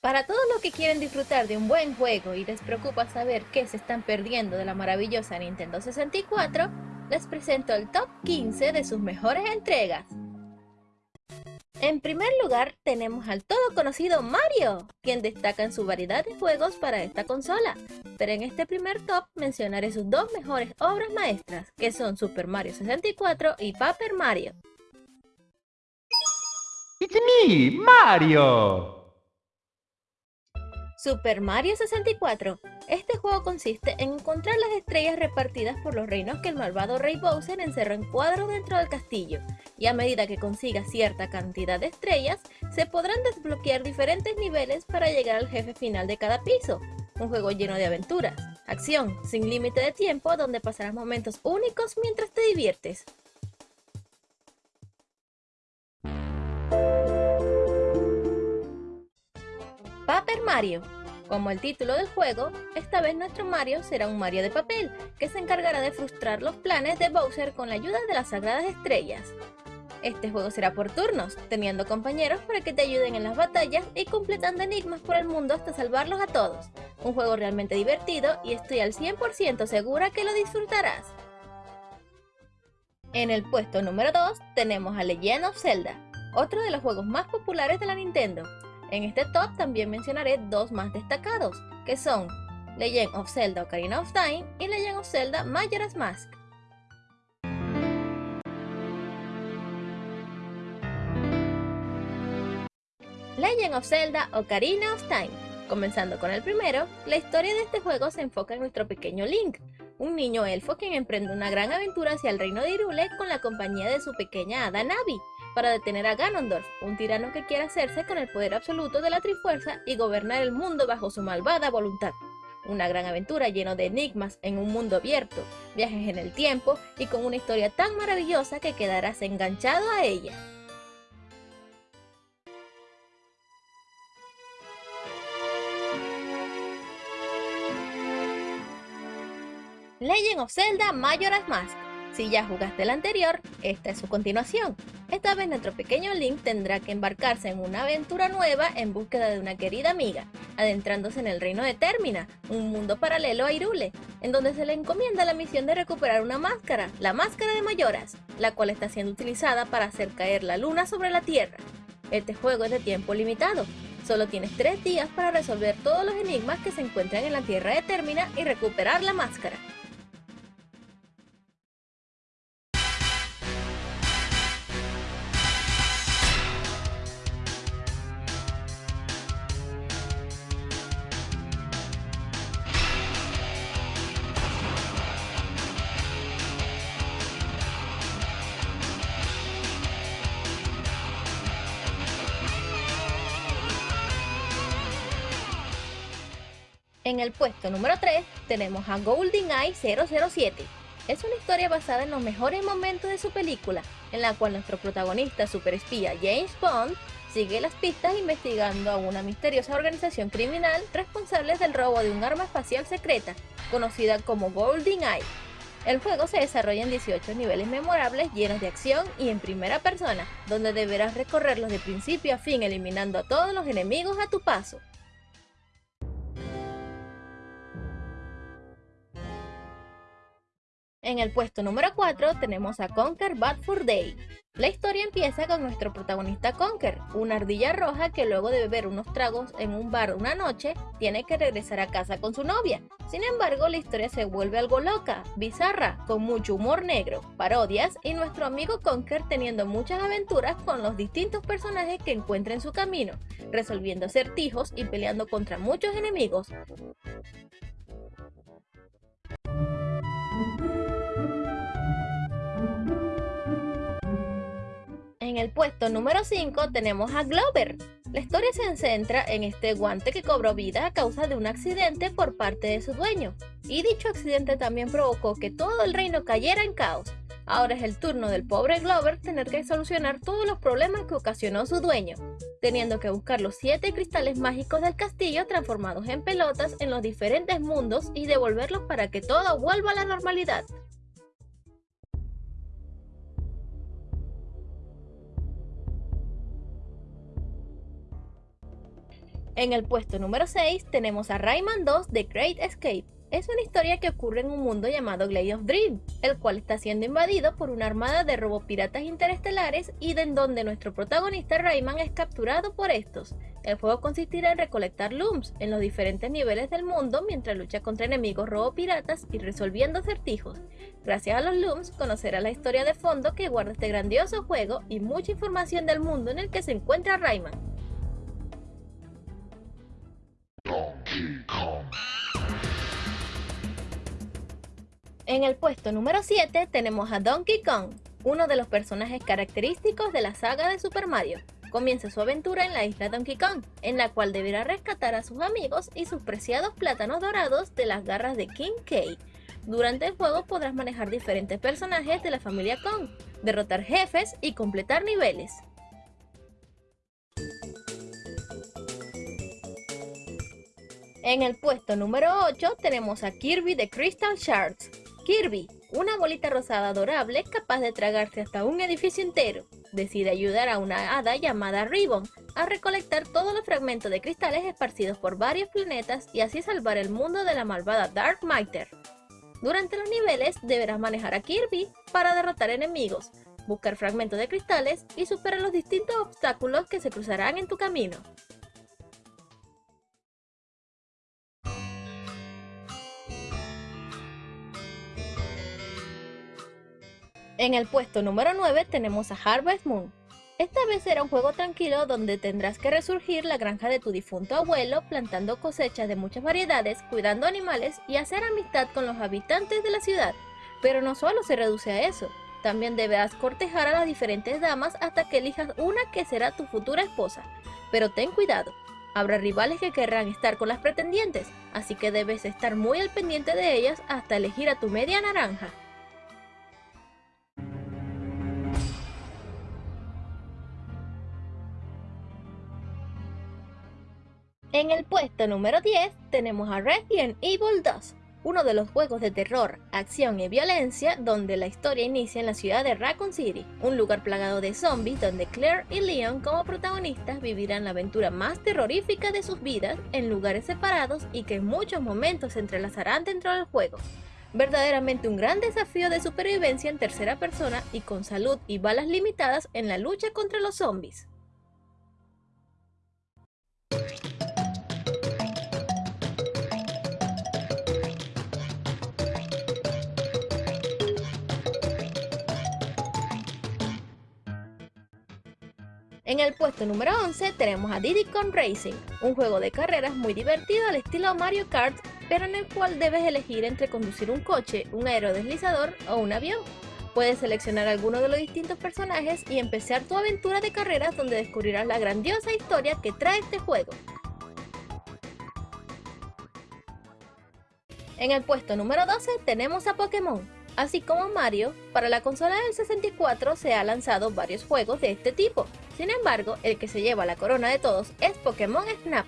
Para todos los que quieren disfrutar de un buen juego y les preocupa saber qué se están perdiendo de la maravillosa Nintendo 64, les presento el top 15 de sus mejores entregas. En primer lugar tenemos al todo conocido Mario, quien destaca en su variedad de juegos para esta consola, pero en este primer top mencionaré sus dos mejores obras maestras, que son Super Mario 64 y Paper Mario. ¡It's me, Mario! Super Mario 64. Este juego consiste en encontrar las estrellas repartidas por los reinos que el malvado Rey Bowser encerró en cuadro dentro del castillo, y a medida que consiga cierta cantidad de estrellas, se podrán desbloquear diferentes niveles para llegar al jefe final de cada piso. Un juego lleno de aventuras, acción, sin límite de tiempo, donde pasarás momentos únicos mientras te diviertes. Mario. Como el título del juego, esta vez nuestro Mario será un Mario de papel, que se encargará de frustrar los planes de Bowser con la ayuda de las Sagradas Estrellas. Este juego será por turnos, teniendo compañeros para que te ayuden en las batallas y completando enigmas por el mundo hasta salvarlos a todos. Un juego realmente divertido y estoy al 100% segura que lo disfrutarás. En el puesto número 2 tenemos a Legend of Zelda, otro de los juegos más populares de la Nintendo. En este top también mencionaré dos más destacados, que son Legend of Zelda Ocarina of Time y Legend of Zelda Majora's Mask. Legend of Zelda Ocarina of Time. Comenzando con el primero, la historia de este juego se enfoca en nuestro pequeño Link, un niño elfo quien emprende una gran aventura hacia el reino de Hyrule con la compañía de su pequeña hada Navi, para detener a Ganondorf, un tirano que quiere hacerse con el poder absoluto de la Trifuerza y gobernar el mundo bajo su malvada voluntad. Una gran aventura llena de enigmas en un mundo abierto, viajes en el tiempo y con una historia tan maravillosa que quedarás enganchado a ella. Legend of Zelda Majora's Mask si ya jugaste el anterior, esta es su continuación. Esta vez nuestro pequeño Link tendrá que embarcarse en una aventura nueva en búsqueda de una querida amiga, adentrándose en el reino de Termina, un mundo paralelo a Irule, en donde se le encomienda la misión de recuperar una máscara, la Máscara de Mayoras, la cual está siendo utilizada para hacer caer la luna sobre la Tierra. Este juego es de tiempo limitado, solo tienes 3 días para resolver todos los enigmas que se encuentran en la Tierra de Termina y recuperar la máscara. En el puesto número 3 tenemos a GoldenEye 007. Es una historia basada en los mejores momentos de su película, en la cual nuestro protagonista superespía James Bond sigue las pistas investigando a una misteriosa organización criminal responsable del robo de un arma espacial secreta, conocida como GoldenEye. El juego se desarrolla en 18 niveles memorables llenos de acción y en primera persona, donde deberás recorrerlos de principio a fin eliminando a todos los enemigos a tu paso. En el puesto número 4 tenemos a Conker Bad Fur Day. La historia empieza con nuestro protagonista Conker, una ardilla roja que luego de beber unos tragos en un bar una noche, tiene que regresar a casa con su novia. Sin embargo, la historia se vuelve algo loca, bizarra, con mucho humor negro, parodias y nuestro amigo Conker teniendo muchas aventuras con los distintos personajes que encuentra en su camino, resolviendo acertijos y peleando contra muchos enemigos. El puesto número 5 tenemos a Glover. La historia se centra en este guante que cobró vida a causa de un accidente por parte de su dueño. Y dicho accidente también provocó que todo el reino cayera en caos. Ahora es el turno del pobre Glover tener que solucionar todos los problemas que ocasionó su dueño, teniendo que buscar los 7 cristales mágicos del castillo transformados en pelotas en los diferentes mundos y devolverlos para que todo vuelva a la normalidad. En el puesto número 6 tenemos a Rayman 2 The Great Escape. Es una historia que ocurre en un mundo llamado Glade of Dream, el cual está siendo invadido por una armada de robopiratas interestelares y de en donde nuestro protagonista Rayman es capturado por estos. El juego consistirá en recolectar looms en los diferentes niveles del mundo mientras lucha contra enemigos robopiratas y resolviendo acertijos. Gracias a los looms conocerá la historia de fondo que guarda este grandioso juego y mucha información del mundo en el que se encuentra Rayman. En el puesto número 7 tenemos a Donkey Kong, uno de los personajes característicos de la saga de Super Mario. Comienza su aventura en la isla Donkey Kong, en la cual deberá rescatar a sus amigos y sus preciados plátanos dorados de las garras de King K. Durante el juego podrás manejar diferentes personajes de la familia Kong, derrotar jefes y completar niveles. En el puesto número 8 tenemos a Kirby de Crystal Shards, Kirby, una bolita rosada adorable capaz de tragarse hasta un edificio entero, decide ayudar a una hada llamada Ribbon a recolectar todos los fragmentos de cristales esparcidos por varios planetas y así salvar el mundo de la malvada Dark Matter. Durante los niveles deberás manejar a Kirby para derrotar enemigos, buscar fragmentos de cristales y superar los distintos obstáculos que se cruzarán en tu camino. En el puesto número 9 tenemos a Harvest Moon. Esta vez será un juego tranquilo donde tendrás que resurgir la granja de tu difunto abuelo plantando cosechas de muchas variedades, cuidando animales y hacer amistad con los habitantes de la ciudad. Pero no solo se reduce a eso, también deberás cortejar a las diferentes damas hasta que elijas una que será tu futura esposa. Pero ten cuidado, habrá rivales que querrán estar con las pretendientes, así que debes estar muy al pendiente de ellas hasta elegir a tu media naranja. En el puesto número 10 tenemos a Resident Evil 2, uno de los juegos de terror, acción y violencia donde la historia inicia en la ciudad de Raccoon City, un lugar plagado de zombies donde Claire y Leon como protagonistas vivirán la aventura más terrorífica de sus vidas en lugares separados y que en muchos momentos se entrelazarán dentro del juego. Verdaderamente un gran desafío de supervivencia en tercera persona y con salud y balas limitadas en la lucha contra los zombies. En el puesto número 11 tenemos a Diddy Kong Racing, un juego de carreras muy divertido al estilo Mario Kart, pero en el cual debes elegir entre conducir un coche, un aerodeslizador o un avión. Puedes seleccionar alguno de los distintos personajes y empezar tu aventura de carreras donde descubrirás la grandiosa historia que trae este juego. En el puesto número 12 tenemos a Pokémon. Así como Mario, para la consola del 64 se han lanzado varios juegos de este tipo, sin embargo, el que se lleva la corona de todos es Pokémon Snap.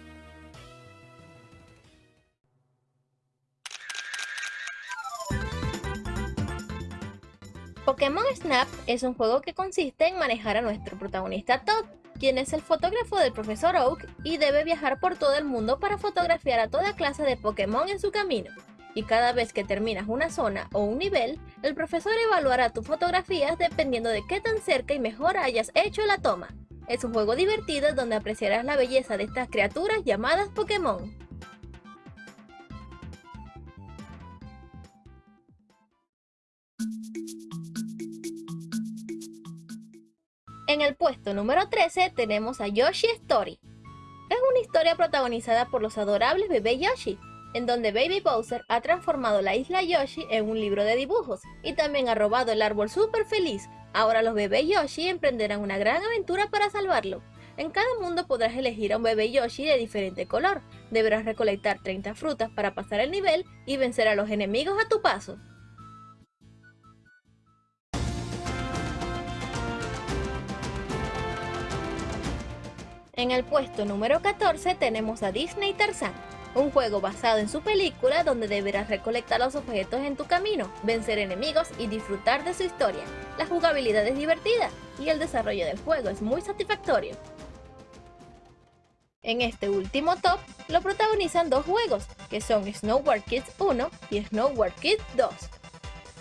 Pokémon Snap es un juego que consiste en manejar a nuestro protagonista Todd, quien es el fotógrafo del profesor Oak y debe viajar por todo el mundo para fotografiar a toda clase de Pokémon en su camino. Y cada vez que terminas una zona o un nivel, el profesor evaluará tus fotografías dependiendo de qué tan cerca y mejor hayas hecho la toma. Es un juego divertido donde apreciarás la belleza de estas criaturas llamadas Pokémon. En el puesto número 13 tenemos a Yoshi Story. Es una historia protagonizada por los adorables bebé Yoshi, en donde Baby Bowser ha transformado la isla Yoshi en un libro de dibujos y también ha robado el árbol super feliz, Ahora los bebés Yoshi emprenderán una gran aventura para salvarlo. En cada mundo podrás elegir a un bebé Yoshi de diferente color. Deberás recolectar 30 frutas para pasar el nivel y vencer a los enemigos a tu paso. En el puesto número 14 tenemos a Disney Tarzan un juego basado en su película donde deberás recolectar los objetos en tu camino, vencer enemigos y disfrutar de su historia. La jugabilidad es divertida y el desarrollo del juego es muy satisfactorio. En este último top lo protagonizan dos juegos, que son Snowboard Kids 1 y Snowboard Kids 2.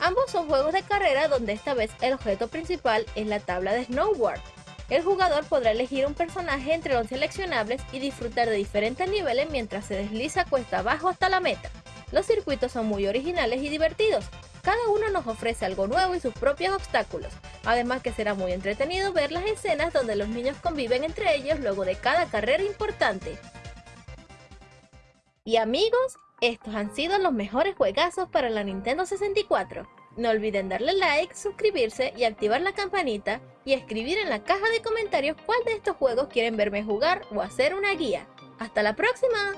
Ambos son juegos de carrera donde esta vez el objeto principal es la tabla de snowboard. El jugador podrá elegir un personaje entre los seleccionables y disfrutar de diferentes niveles mientras se desliza cuesta abajo hasta la meta. Los circuitos son muy originales y divertidos, cada uno nos ofrece algo nuevo y sus propios obstáculos, además que será muy entretenido ver las escenas donde los niños conviven entre ellos luego de cada carrera importante. Y amigos, estos han sido los mejores juegazos para la Nintendo 64. No olviden darle like, suscribirse y activar la campanita y escribir en la caja de comentarios cuál de estos juegos quieren verme jugar o hacer una guía. ¡Hasta la próxima!